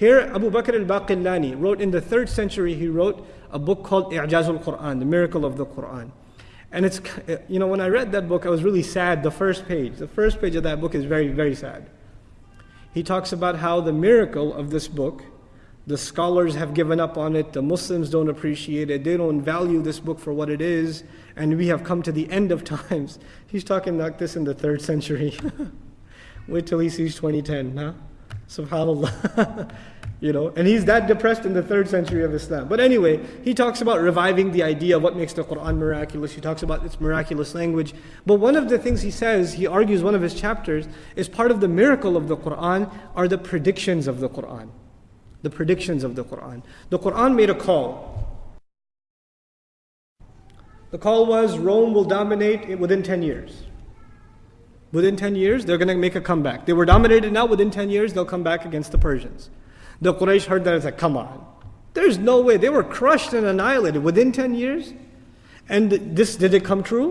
Here, Abu Bakr al-Baqillani wrote in the third century, he wrote a book called I'jazul Quran, the miracle of the Quran. And it's, you know, when I read that book, I was really sad. The first page, the first page of that book is very, very sad. He talks about how the miracle of this book, the scholars have given up on it, the Muslims don't appreciate it, they don't value this book for what it is, and we have come to the end of times. He's talking like this in the third century. Wait till he sees 2010, huh? Subhanallah. you know, and he's that depressed in the third century of Islam. But anyway, he talks about reviving the idea of what makes the Quran miraculous. He talks about its miraculous language. But one of the things he says, he argues one of his chapters, is part of the miracle of the Quran are the predictions of the Quran. The predictions of the Quran. The Quran made a call. The call was Rome will dominate within 10 years. Within 10 years, they're going to make a comeback. They were dominated now, within 10 years, they'll come back against the Persians. The Quraysh heard that and said, Come on. There's no way. They were crushed and annihilated within 10 years. And this, did it come true?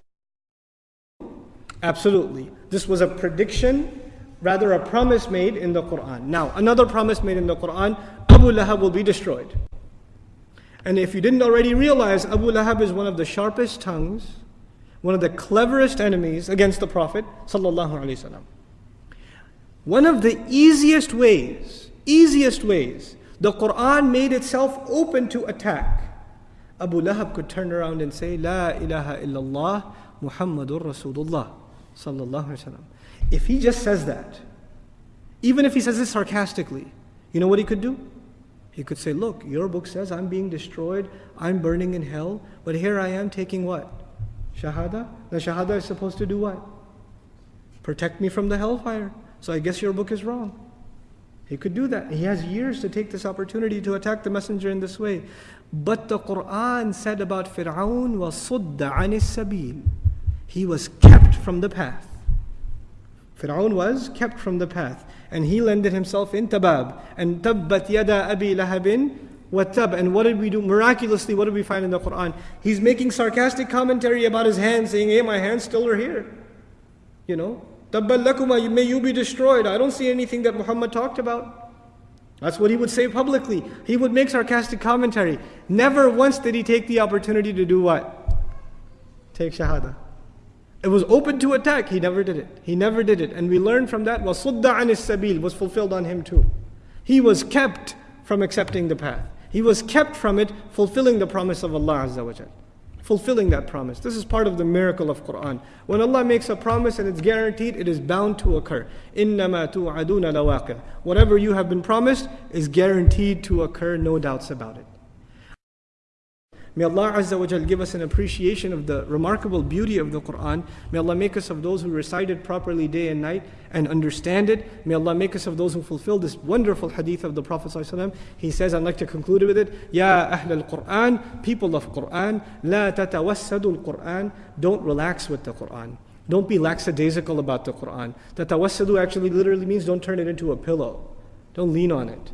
Absolutely. This was a prediction, rather a promise made in the Quran. Now, another promise made in the Quran Abu Lahab will be destroyed. And if you didn't already realize, Abu Lahab is one of the sharpest tongues, one of the cleverest enemies against the Prophet. One of the easiest ways easiest ways. The Quran made itself open to attack. Abu Lahab could turn around and say, La ilaha illallah Muhammadur Rasulullah. If he just says that, even if he says it sarcastically, you know what he could do? He could say, Look, your book says I'm being destroyed, I'm burning in hell, but here I am taking what? Shahada? The Shahada is supposed to do what? Protect me from the hellfire. So I guess your book is wrong. He could do that. He has years to take this opportunity to attack the messenger in this way. But the Quran said about Fir'aun was sudda anis sabil. He was kept from the path. Fir'aun was kept from the path. And he landed himself in tabab. And tabbat yada abi lahabin watab. And what did we do? Miraculously, what did we find in the Quran? He's making sarcastic commentary about his hands, saying, hey, my hands still are here. You know, Tabban may you be destroyed. I don't see anything that Muhammad talked about. That's what he would say publicly. He would make sarcastic commentary. Never once did he take the opportunity to do what? Take Shahada. It was open to attack. He never did it. He never did it. And we learn from that, وَصُدَّ عَنِ السَّبِيلِ was fulfilled on him too. He was kept from accepting the path. He was kept from it, fulfilling the promise of Allah Azza wa Jalla fulfilling that promise. This is part of the miracle of Quran. When Allah makes a promise and it's guaranteed, it is bound to occur. إِنَّمَا تُوعَدُونَ لَوَاقِعٌ Whatever you have been promised is guaranteed to occur, no doubts about it. May Allah Azza wa Jal give us an appreciation of the remarkable beauty of the Quran. May Allah make us of those who recite it properly day and night and understand it. May Allah make us of those who fulfill this wonderful hadith of the Prophet. He says, I'd like to conclude with it, Ya Ahl al-Quran, people of Quran, La tatawassadu al-Quran, don't relax with the Quran. Don't be lackadaisical about the Quran. Tatawassadu actually literally means don't turn it into a pillow. Don't lean on it.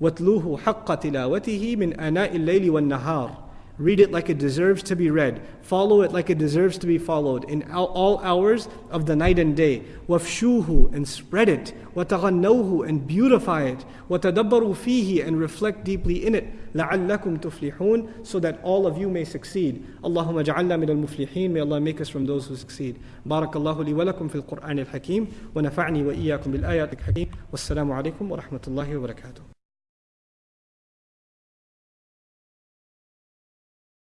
وَاتْلُوهُ حَقَّ تِلَاوَتِهِ مِنْ أَنَاءِ اللَّيْلِ وَالنَّهَارِ Read it like it deserves to be read. Follow it like it deserves to be followed in all hours of the night and day. وَافْشُوهُ and spread it. وَتَغَنَّوْهُ and beautify it. وَتَدَبَّرُوا فِيهِ and reflect deeply in it. لَعَلَّكُمْ تُفْلِحُونَ So that all of you may succeed. اللهم اجعلنا من المفلحين. May Allah make us from those who succeed. بارك الله لي ولكم في القرآن الحكيم ونفعني وإياكم بالآيات الحكيم والسلام عليكم ورحمة الله وبركاته